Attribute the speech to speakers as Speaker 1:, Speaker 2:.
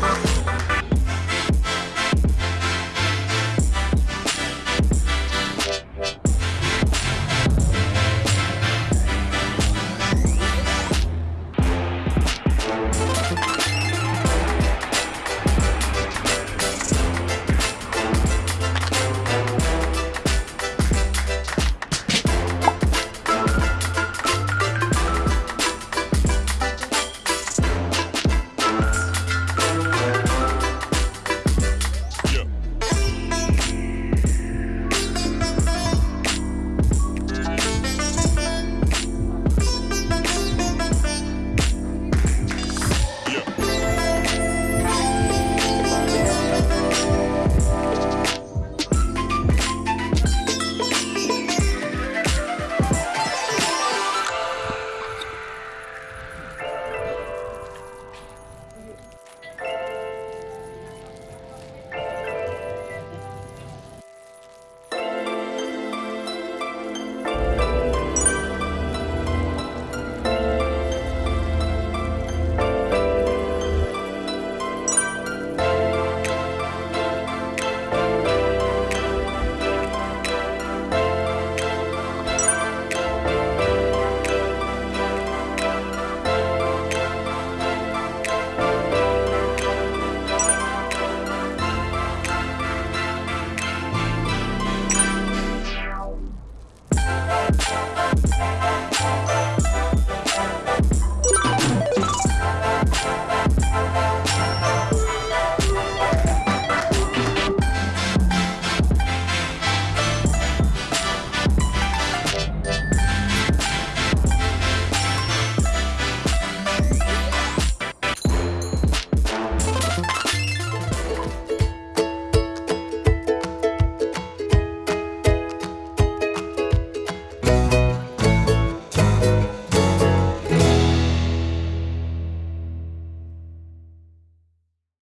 Speaker 1: Bye.